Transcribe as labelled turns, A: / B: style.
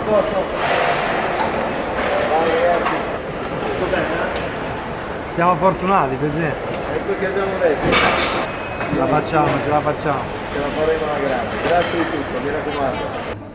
A: posto eh?
B: Siamo fortunati così.
C: Ecco che abbiamo detto,
B: Ce la facciamo, ce la facciamo.
C: ce la faremo alla grande. Grazie di tutto, mi raccomando.